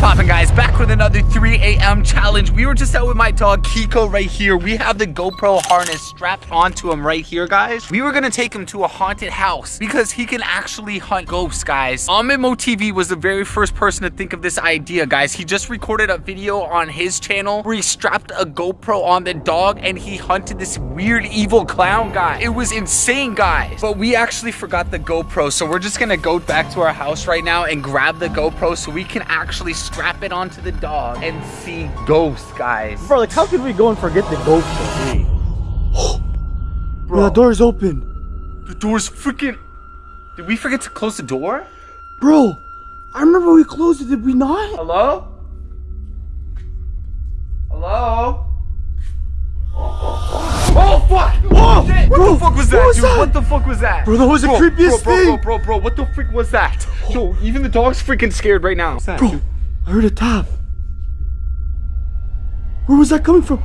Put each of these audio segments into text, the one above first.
poppin', guys? Back with another 3 a.m. challenge. We were just out with my dog Kiko right here. We have the GoPro harness strapped onto him right here, guys. We were gonna take him to a haunted house because he can actually hunt ghosts, guys. Amimo TV was the very first person to think of this idea, guys. He just recorded a video on his channel where he strapped a GoPro on the dog and he hunted this weird evil clown guy. It was insane, guys. But we actually forgot the GoPro, so we're just gonna go back to our house right now and grab the GoPro so we can actually strap it onto the dog and see ghosts, guys. Bro, like how could we go and forget the ghost show? Bro, the door's open. The door's freaking... Did we forget to close the door? Bro, I remember we closed it, did we not? Hello? Hello? Oh fuck! Whoa! Shit! What Bro, the fuck was that, what was dude? that? What the fuck was that? Bro, that was the creepiest bro, bro, thing. Bro, bro, bro, what the freak was that? Yo, even the dog's freaking scared right now. What's that, Bro, dude? I heard a tap. Where was that coming from?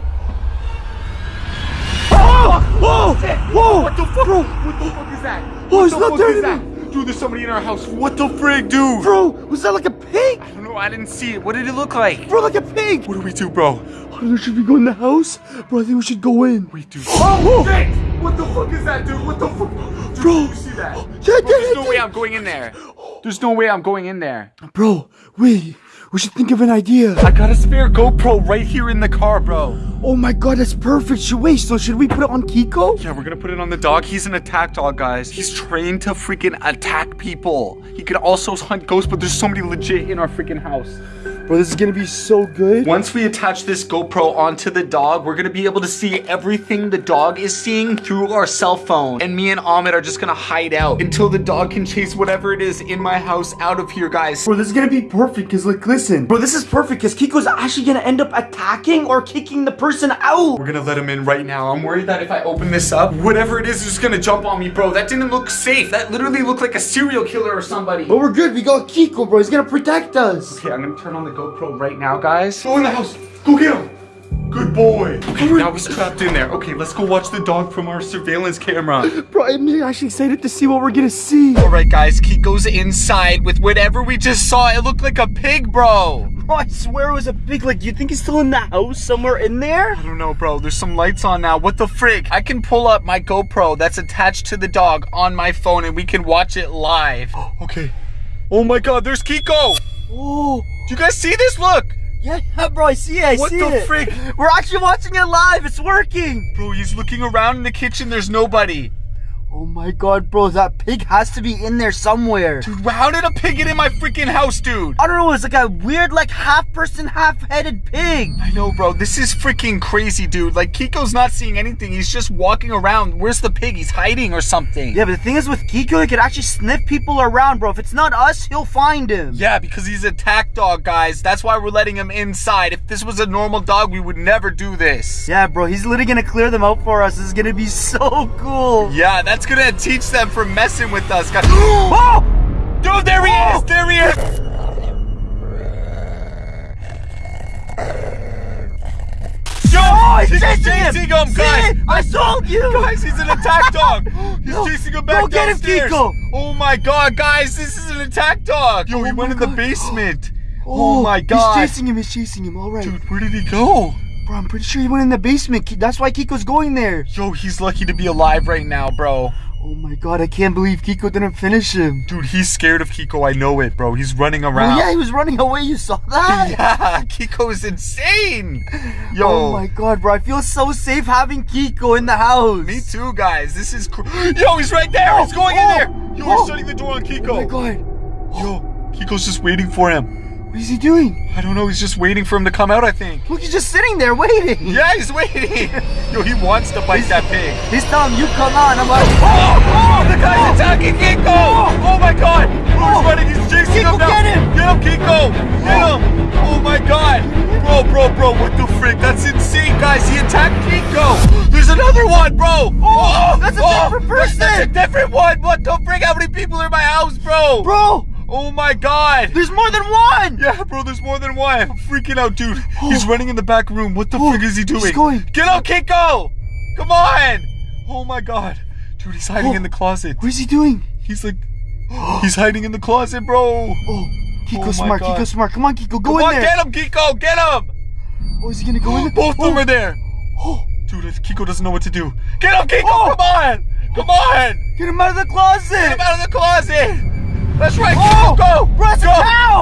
Oh! oh! Whoa! Oh! Whoa! What the fuck? Bro, What the fuck is that? Oh, what it's the not there is that? anymore. Dude, there's somebody in our house. What the frig, dude? bro, was that like a pig? I don't know, I didn't see it. What did it look like? Bro, like a pig. What do we do, bro? I don't know, should we go in the house? Bro, I think we should go in. We do. Oh, Shit! What the fuck is that, dude? What the fuck? Dude, Bro. did you see that? Yeah, Bro, yeah, there's yeah, no way. I'm going in there. There's no way I'm going in there. Bro, wait. We should think of an idea. I got a spare GoPro right here in the car, bro. Oh my god, that's perfect. Should wait, so should we put it on Kiko? Yeah, we're gonna put it on the dog. He's an attack dog, guys. He's trained to freaking attack people. He can also hunt ghosts, but there's somebody legit in our freaking house. Bro, this is gonna be so good. Once we attach this GoPro onto the dog, we're gonna be able to see everything the dog is seeing through our cell phone. And me and Ahmed are just gonna hide out until the dog can chase whatever it is in my house out of here, guys. Bro, this is gonna be perfect, cause like, listen. Bro, this is perfect, cause Kiko's actually gonna end up attacking or kicking the person out. We're gonna let him in right now. I'm worried that if I open this up, whatever it is is just gonna jump on me, bro. That didn't look safe. That literally looked like a serial killer or somebody. But we're good, we got Kiko, bro. He's gonna protect us. Okay, I'm gonna turn on the GoPro right now, guys. Go in the house. Go get him. Good boy. Okay, now he's trapped in there. Okay, let's go watch the dog from our surveillance camera. Bro, I'm actually excited to see what we're gonna see. All right, guys, Kiko's inside with whatever we just saw. It looked like a pig, bro. Bro, I swear it was a pig. like, do you think he's still in the house somewhere in there? I don't know, bro. There's some lights on now. What the frig? I can pull up my GoPro that's attached to the dog on my phone and we can watch it live. okay. Oh my god, there's Kiko. Oh, Do you guys see this? Look. yeah, bro, I see it, I What see the it. frig? We're actually watching it live, it's working. Bro, he's looking around in the kitchen. There's nobody. Oh my god, bro, that pig has to be in there somewhere. Dude, how did a pig get in my freaking house, dude? I don't know, it's like a weird, like, half person, half headed pig. I know, bro. This is freaking crazy, dude. Like, Kiko's not seeing anything. He's just walking around. Where's the pig? He's hiding or something. Yeah, but the thing is with Kiko, he could actually sniff people around, bro. If it's not us, he'll find him. Yeah, because he's a attack dog, guys. That's why we're letting him inside. If this was a normal dog, we would never do this. Yeah, bro, he's literally gonna clear them out for us. This is gonna be so cool. Yeah, that's gonna teach them for messing with us, guys. Oh! Dude, there he Oh! is! There he is! Yo, Oh, he's chasing chasing him, See? guys! I told you! Guys, he's an attack dog! He's No. chasing him back Go get him, downstairs. Kiko. Oh my god, guys, this is an attack dog! Yo, he Oh went my in the basement. Oh, oh my god. He's chasing him, he's chasing him, alright. Dude, where did he go? Bro, I'm pretty sure he went in the basement. That's why Kiko's going there. Yo, he's lucky to be alive right now, bro. Oh my god, I can't believe Kiko didn't finish him. Dude, he's scared of Kiko. I know it, bro. He's running Oh around. yeah, he was running away, you saw that? Yeah, Kiko is insane. Yo, Oh my god, bro, I feel so safe having Kiko in the house. me too, guys. This is Yo, he's right there. He's going in Oh, there. Yo, oh. we're shutting the door on Kiko. Oh my god, Yo, Kiko's just waiting for him. What is he doing? I don't know. He's just waiting for him to come out, I think. Look, he's just sitting there waiting. Yeah, he's waiting. Yo, he wants to bite that pig. He's telling you come on. I'm like, Oh, oh, the guy's oh. attacking Kiko. Oh. oh my god. Oh, he's running. He's chasing Kiko, him now. get him. Get him, Kiko. Get him. Oh. oh my god. Bro, bro, bro. What the frick? That's insane, guys. He attacked Kiko. There's another one, bro. Oh, that's a different person. That's a different one. What the frick? How many people are in my house, bro? bro, Oh my god. there's more than one. Yeah, bro, there's more than one. I'm freaking out, dude. He's running in the back room. What the Oh, frick is he doing? he's going. Get out, Kiko! Come on! Oh my god. Dude, he's hiding Oh. in the closet. What is he doing? He's like, he's hiding in the closet, bro. Oh, Kiko Oh smart. God. Kiko smart. Come on, Kiko. Go Come in on, there. get him, Kiko, get him! Oh, is he gonna go in there? Both of them Oh. are there. Oh, Dude, Kiko doesn't know what to do. Get him, Kiko, Oh. come on! Come on! get him out of the closet. Get him out of the closet! That's right, Oh. Go! Bro, it's go.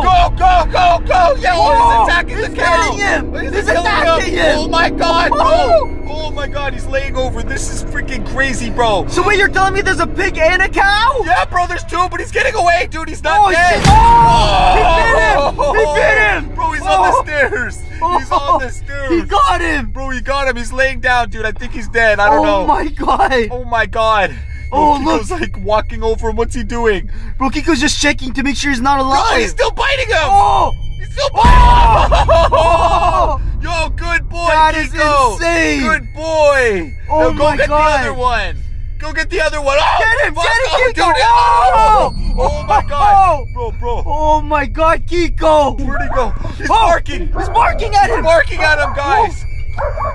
Go, go, go, go! Yeah, oh, Oh, he's attacking he's the cow! him. He's, He's attacking him. Oh my god, bro! Oh. Oh my god, he's laying over. This is freaking crazy, bro. So wait, you're telling me there's a pig and a cow? Yeah, bro, there's two, but he's getting away, dude. He's not Oh, dead. shit. Oh, he bit him. He bit oh. him. Bro, he's on Oh. the stairs. He's on the oh. stairs. He got him. Bro, he got him. He's laying down, dude. I think he's dead. I don't oh know. oh my god. Oh my god. Oh, Bro, look. Kiko's like walking over him. What's he doing? Bro, Kiko's just checking to make sure he's not alive. Oh, he's still biting him. Oh, He's still oh! biting Oh. him. Yo, good boy, That is Kiko. insane. Good boy. Oh now go my get God. the other one. Go get the other one. Oh, Get him, get him, oh, Kiko. dude. Oh. Oh, oh my oh! god. Bro, bro. oh my god, Kiko. Where'd he go? He's Oh, barking. He's barking at him. He's barking at him, guys.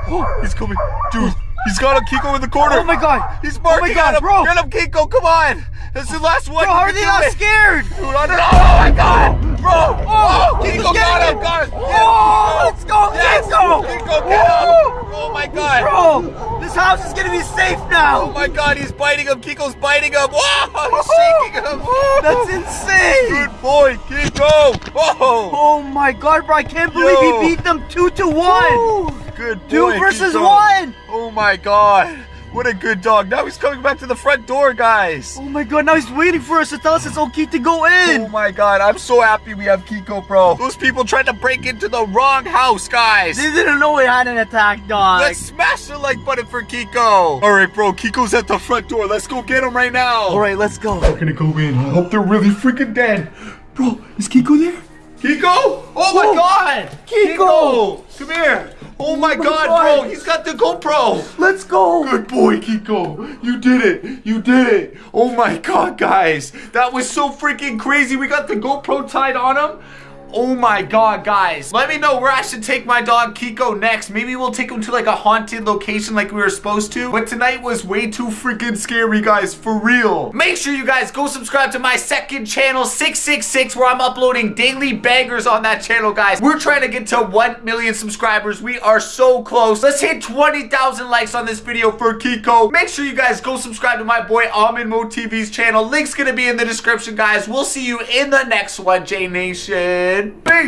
Oh, He's coming. Dude, he's got him, Kiko, in the corner. oh my god. He's oh barking God, at him. bro. Get him, Kiko. Come on. That's the last one. Bro, You how are they not it. scared? Dude, I don't know. Oh my god. Bro. Oh, oh he's Kiko got him. it. Got him. Oh, let's go, Yes. Kiko. Kiko, get him. Oh. Oh my god. Bro, this house is gonna be safe now. Oh my god, he's biting him. Kiko's biting him. Whoa, he's shaking him. That's insane. Good boy, Kiko. Whoa. Oh my god, bro, I can't believe Yo. he beat them two to one. Woo. Good boy. Two versus Kiko. one. Oh my god. What a good dog. Now he's coming back to the front door, guys. Oh my god, now he's waiting for us to tell us it's okay to go in. Oh my god, I'm so happy we have Kiko, bro. Those people tried to break into the wrong house, guys. They didn't know we had an attack dog. Let's smash the like button for Kiko. All right, bro. Kiko's at the front door. Let's go get him right now. All right, let's go. We're gonna go in. I hope they're really freaking dead. Bro, is Kiko there? Kiko? Oh my Oh, god! Kiko! Come here! Oh my, oh my god, God. bro! He's got the GoPro! Let's go. Good boy, Kiko! You did it! You did it! Oh my god, guys! That was so freaking crazy! We got the GoPro tied on him! Oh my god, guys. Let me know where I should take my dog Kiko next. Maybe we'll take him to like a haunted location like we were supposed to. But tonight was way too freaking scary, guys. For real. Make sure you guys go subscribe to my second channel, 666, where I'm uploading daily bangers on that channel, guys. We're trying to get to 1 million subscribers. We are so close. Let's hit 20,000 likes on this video for Kiko. Make sure you guys go subscribe to my boy Almond Mo TV's channel. Link's gonna be in the description, guys. We'll see you in the next one, J Nation. Peace.